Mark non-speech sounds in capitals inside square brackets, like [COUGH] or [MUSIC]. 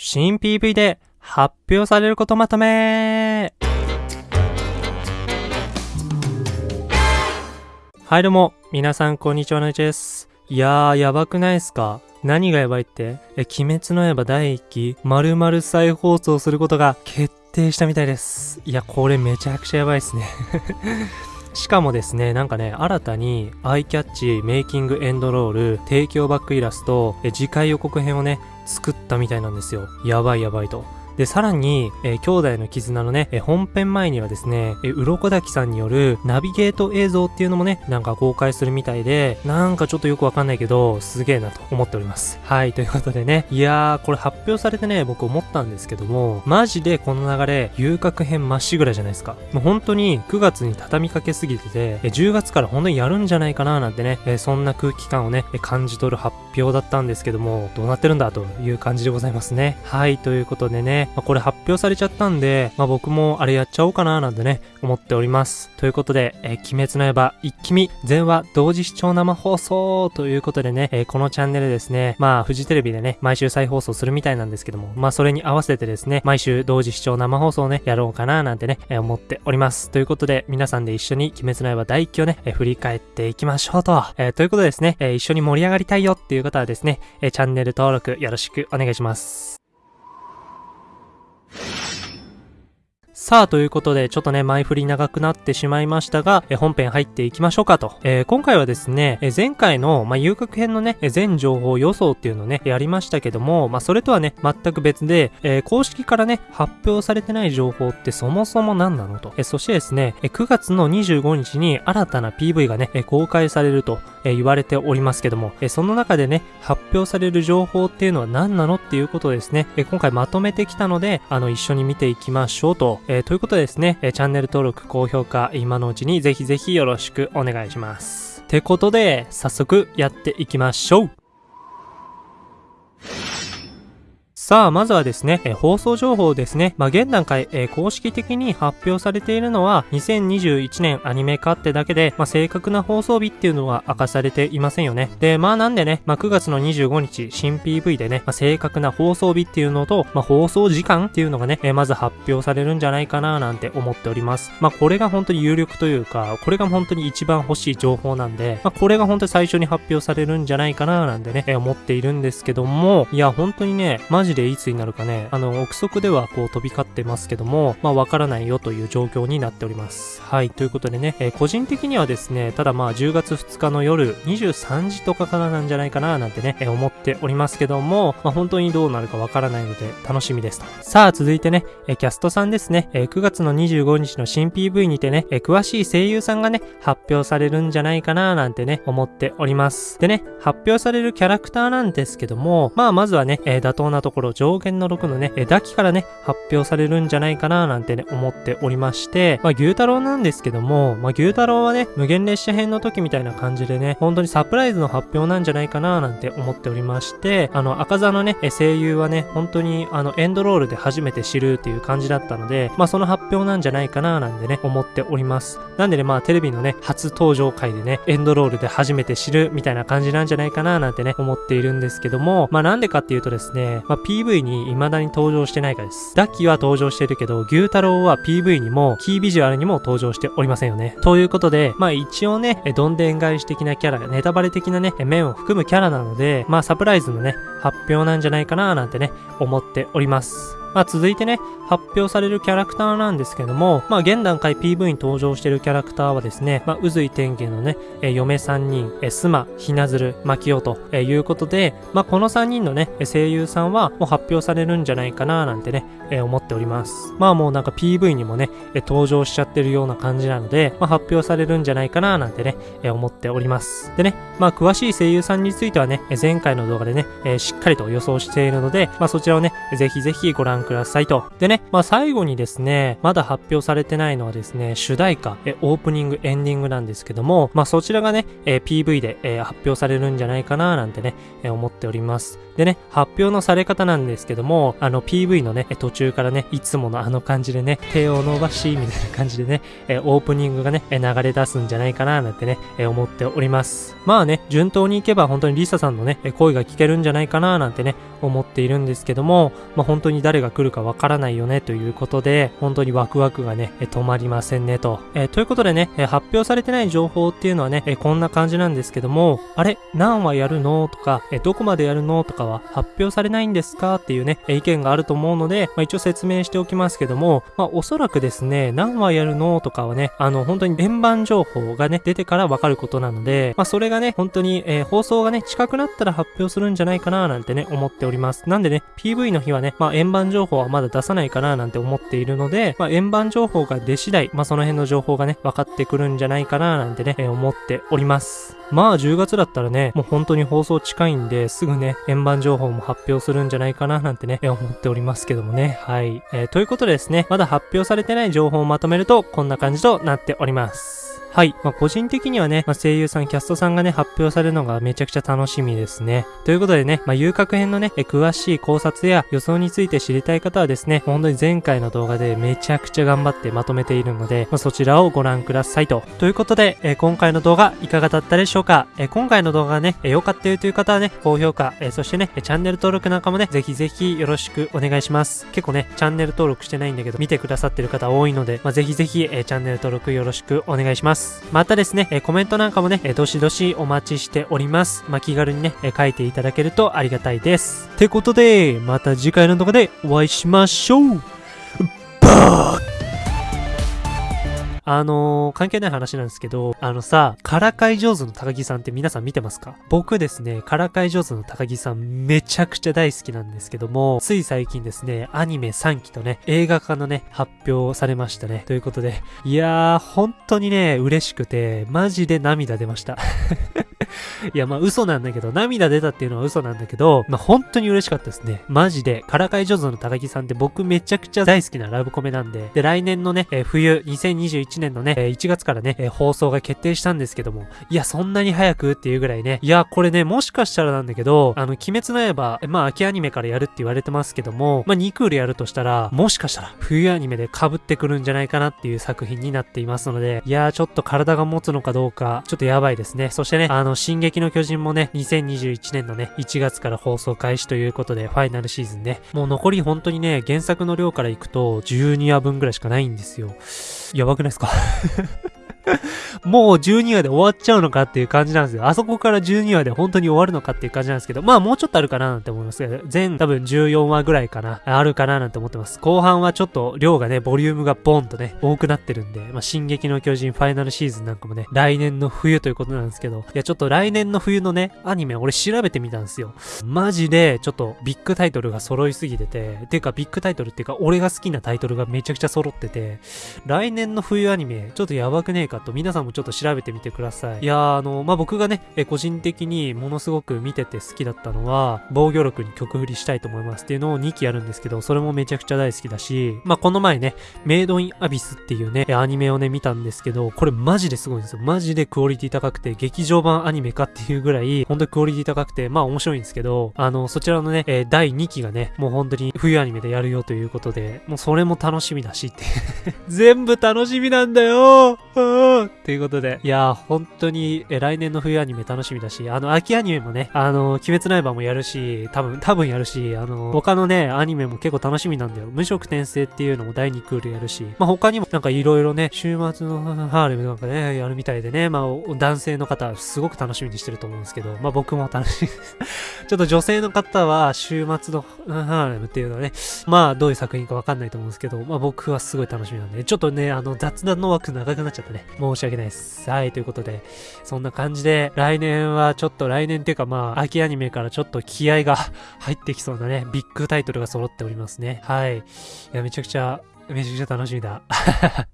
新 PV で発表されることまとめ。はいどうも、皆さんこんにちは、なちです。いやー、やばくないっすか？何がやばいって？え、鬼滅の刃第1期、丸々再放送することが決定したみたいです。いや、これめちゃくちゃやばいっすね。しかもですね、なんかね、新たにアイキャッチ、メイキングエンドロール、提供バックイラスト、え次回予告編をね、作ったみたいなんですよ。やばいやばいと。で、さらに、えー、兄弟の絆のね、えー、本編前にはですね、えー、鱗滝さんによるナビゲート映像っていうのもね、なんか公開するみたいで、なんかちょっとよくわかんないけど、すげえなと思っております。はい、ということでね、いやー、これ発表されてね、僕思ったんですけども、マジでこの流れ、遊郭編まっしぐらじゃないですか。もう本当に9月に畳みかけすぎてて、え10月から本当にやるんじゃないかななんてね、えそんな空気感をね、感じ取る発表だったんですけども、どうなってるんだという感じでございますね。はい、ということでね、まあ、これ発表されちゃったんで、まあ、僕もあれやっちゃおうかななんてね、思っております。ということで、えー、鬼滅の刃一気見全話同時視聴生放送ということでね、えー、このチャンネルですね、まあ、フジテレビでね、毎週再放送するみたいなんですけども、まあ、それに合わせてですね、毎週同時視聴生放送をね、やろうかななんてね、えー、思っております。ということで、皆さんで一緒に鬼滅の刃第一期をね、え振り返っていきましょうと。えということでですね、え一緒に盛り上がりたいよっていう方はですね、えチャンネル登録よろしくお願いします。さあ、ということで、ちょっとね、前振り長くなってしまいましたが、え本編入っていきましょうかと。えー、今回はですね、え前回の、まあ、遊郭編のね、全情報予想っていうのをね、やりましたけども、まあ、それとはね、全く別で、えー、公式からね、発表されてない情報ってそもそも何なのと。えそしてですね、え9月の25日に新たな PV がね、え公開されると、え言われておりますけども、えその中でね、発表される情報っていうのは何なのっていうことですね、え今回まとめてきたので、あの、一緒に見ていきましょうと。えー、ということでですね、えチャンネル登録、高評価、今のうちにぜひぜひよろしくお願いします。ってことで、早速やっていきましょうさあ、まずはですね、え放送情報ですね。まあ、現段階、え公式的に発表されているのは、2021年アニメ化ってだけで、まあ、正確な放送日っていうのは明かされていませんよね。で、まあなんでね、まあ、9月の25日、新 PV でね、まあ、正確な放送日っていうのと、まあ、放送時間っていうのがね、えまず発表されるんじゃないかななんて思っております。まあ、これが本当に有力というか、これが本当に一番欲しい情報なんで、まあ、これが本当に最初に発表されるんじゃないかななんてね、え思っているんですけども、いや、本当にね、マジででいつになるかね、あの、憶測ではこう飛び交ってますけども、まあわからないよという状況になっております。はい、ということでね、えー、個人的にはですね、ただまあ10月2日の夜23時とかからなんじゃないかななんてね、えー、思っておりますけども、まあ本当にどうなるかわからないので楽しみですと。さあ続いてね、えー、キャストさんですね、え9月の25日の新 PV にてね、え詳しい声優さんがね、発表されるんじゃないかななんてね、思っております。でね、発表されるキャラクターなんですけども、まあまずはね、え妥当なところ上限の6のね、えダキからね、発表されるんじゃないかななんてね、思っておりまして、まあ、牛太郎なんですけども、まあ、牛太郎はね、無限列車編の時みたいな感じでね、本当にサプライズの発表なんじゃないかななんて思っておりまして、あの、赤座のね、声優はね、本当にあの、エンドロールで初めて知るっていう感じだったので、まあ、その発表なんじゃないかななんてね、思っております。なんでね、まあ、テレビのね、初登場回でね、エンドロールで初めて知るみたいな感じなんじゃないかななんてね、思っているんですけども、まあ、なんでかっていうとですね、まあ、PV に未だに登場してないかです。ダッキーは登場してるけど、牛太郎は PV にも、キービジュアルにも登場しておりませんよね。ということで、まあ一応ね、どんでん返し的なキャラ、ネタバレ的なね、面を含むキャラなので、まあサプライズのね、発表なんじゃないかななんてね、思っております。まあ、続いてね、発表されるキャラクターなんですけども、まあ、現段階 PV に登場しているキャラクターはですね、まあ、渦井天元のね、え嫁3人、えスマ、ひなずる、マキオと、えいうことで、まあ、この3人のね、声優さんはもう発表されるんじゃないかななんてね、え思っております。まあもうなんか PV にもね、登場しちゃってるような感じなので、まあ、発表されるんじゃないかななんてね、思っております。でね、まあ詳しい声優さんについてはね、前回の動画でね、しっかりと予想しているので、まあそちらをね、ぜひぜひご覧くださいと。でね、まあ最後にですね、まだ発表されてないのはですね、主題歌、オープニング、エンディングなんですけども、まあそちらがね、PV で、発表されるんじゃないかななんてね、思っております。でね、発表のされ方なんですけども、あの PV のね、途中中からね、いつものあの感じでね、手を伸ばし、みたいな感じでね、えオープニングがね、流れ出すんじゃないかななんてね、え思っております。まあね、順当にいけば本当にリサさんのね、声が聞けるんじゃないかななんてね、思っているんですけども、まあ、本当に誰が来るかわからないよねということで、本当にワクワクがね、止まりませんねと。え、ということでね、発表されてない情報っていうのはね、えこんな感じなんですけども、あれ何話やるの？とか、えどこまでやるの？とかは発表されないんですか？っていうね、意見があると思うので、まあ、一応説明しておきますけども、まあ、おそらくですね、何話やるのとかはね、あの、本当に円盤情報がね、出てからわかることなので、まあ、それがね、本当に、えー、放送がね、近くなったら発表するんじゃないかななんてね、思っております。なんでね、PV の日はね、まあ、円盤情報はまだ出さないかななんて思っているので、まあ、円盤情報が出次第、まあ、その辺の情報がね、分かってくるんじゃないかななんてね、えー、思っております。まあ10月だったらね、もう本当に放送近いんで、すぐね、円盤情報も発表するんじゃないかななんてね、思っておりますけどもね。はい。えー、ということでですね、まだ発表されてない情報をまとめると、こんな感じとなっております。はい。まあ、個人的にはね、まあ、声優さん、キャストさんがね、発表されるのがめちゃくちゃ楽しみですね。ということでね、まあ、遊郭編のね、詳しい考察や予想について知りたい方はですね、本当に前回の動画でめちゃくちゃ頑張ってまとめているので、まあ、そちらをご覧くださいと。ということで、え、今回の動画いかがだったでしょうか、え、今回の動画がね、良、えー、かったよという方はね、高評価、え、そしてね、チャンネル登録なんかもね、ぜひぜひよろしくお願いします。結構ね、チャンネル登録してないんだけど、見てくださってる方多いので、まあ、ぜひぜひ、え、チャンネル登録よろしくお願いします。またですね、コメントなんかもね、どしどしお待ちしております。まあ、気軽にね、書いていただけるとありがたいです。ってことで、また次回の動画でお会いしましょうバーあのー、関係ない話なんですけど、あのさ、からかい上手の高木さんって皆さん見てますか？僕ですね、からかい上手の高木さんめちゃくちゃ大好きなんですけども、つい最近ですね、アニメ3期とね、映画化のね、発表されましたね。ということで、いやー、本当にね、嬉しくて、マジで涙出ました。いや、まあ嘘なんだけど、涙出たっていうのは嘘なんだけど、まあ本当に嬉しかったですね。マジで、からかい上手の高木さんって僕めちゃくちゃ大好きなラブコメなんで、で、来年のね、えー、冬、2021年のね、えー、1月からね、えー、放送が決定したんですけども、いや、そんなに早くっていうぐらいね、いや、これね、もしかしたらなんだけど、あの、鬼滅の刃、まあ秋アニメからやるって言われてますけども、まあ2クールやるとしたら、もしかしたら冬アニメで被ってくるんじゃないかなっていう作品になっていますので、いやー、ちょっと体が持つのかどうか、ちょっとやばいですね。そしてね、あの、進撃の巨人もね、2021年のね、1月から放送開始ということで、ファイナルシーズンね、もう残り本当にね、原作の量からいくと、12話分ぐらいしかないんですよ。やばくないですか？[LAUGHS] [LAUGHS] もう12話で終わっちゃうのかっていう感じなんですよ。あそこから12話で本当に終わるのかっていう感じなんですけど、まあもうちょっとあるかななんて思いますけど、全多分14話ぐらいかな、あるかななんて思ってます。後半はちょっと量がね、ボリュームがボンとね、多くなってるんで、まあ進撃の巨人ファイナルシーズンなんかもね、来年の冬ということなんですけど、いやちょっと来年の冬のね、アニメ俺調べてみたんですよ。マジでちょっとビッグタイトルが揃いすぎてて、ていうかビッグタイトルっていうか俺が好きなタイトルがめちゃくちゃ揃ってて、来年の冬アニメちょっとやばくねえかと皆さんもちょっと調べてみてください。いやー、あの、まあ、僕がね、え個人的にものすごく見てて好きだったのは、防御力に曲振りしたいと思いますっていうのを2期やるんですけど、それもめちゃくちゃ大好きだし、まあ、この前ね、メイドインアビスっていうね、アニメをね、見たんですけど、これマジですごいんですよ。マジでクオリティ高くて、劇場版アニメかっていうぐらい、本当にクオリティ高くて、まあ面白いんですけど、あの、そちらのね、え、第2期がね、もう本当に冬アニメでやるよということで、もうそれも楽しみだしって [LAUGHS] 全部楽しみなんだよ [LAUGHS] ーということで、いやー、本当に、え、来年の冬アニメ楽しみだし、あの、秋アニメもね、あの、鬼滅の刃もやるし、多分、多分やるし、あの、他のね、アニメも結構楽しみなんだよ。無色転生っていうのも第2クールやるし、まあ、他にもなんかいろいろね、週末のハーレムなんかね、やるみたいでね、まあ、男性の方、すごく楽しみにしてると思うんですけど、まあ、僕も楽しみです。[LAUGHS] ちょっと女性の方は、週末のハーレムっていうのはね、まあ、どういう作品かわかんないと思うんですけど、まあ、僕はすごい楽しみなんで、ちょっとね、あの、雑談の枠長くなっちゃったね。申し訳ないです。はい、ということで、そんな感じで、来年はちょっと来年っていうかまあ、秋アニメからちょっと気合が [LAUGHS] 入ってきそうなね、ビッグタイトルが揃っておりますね。はい。いや、めちゃくちゃ、めちゃくちゃ楽しみだ。[LAUGHS]